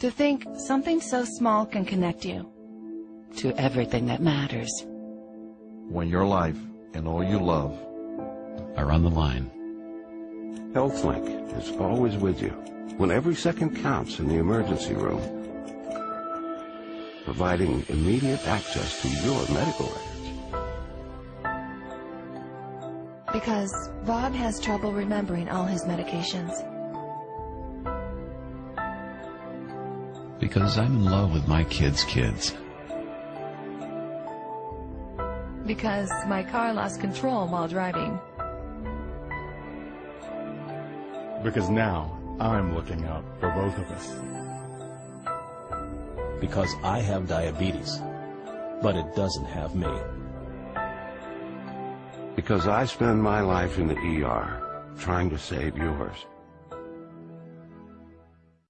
To think something so small can connect you to everything that matters. When your life and all you love are on the line. HealthLink is always with you when every second counts in the emergency room, providing immediate access to your medical records. Because Bob has trouble remembering all his medications. Because I'm in love with my kids' kids. Because my car lost control while driving. Because now I'm looking out for both of us. Because I have diabetes, but it doesn't have me. Because I spend my life in the ER trying to save yours.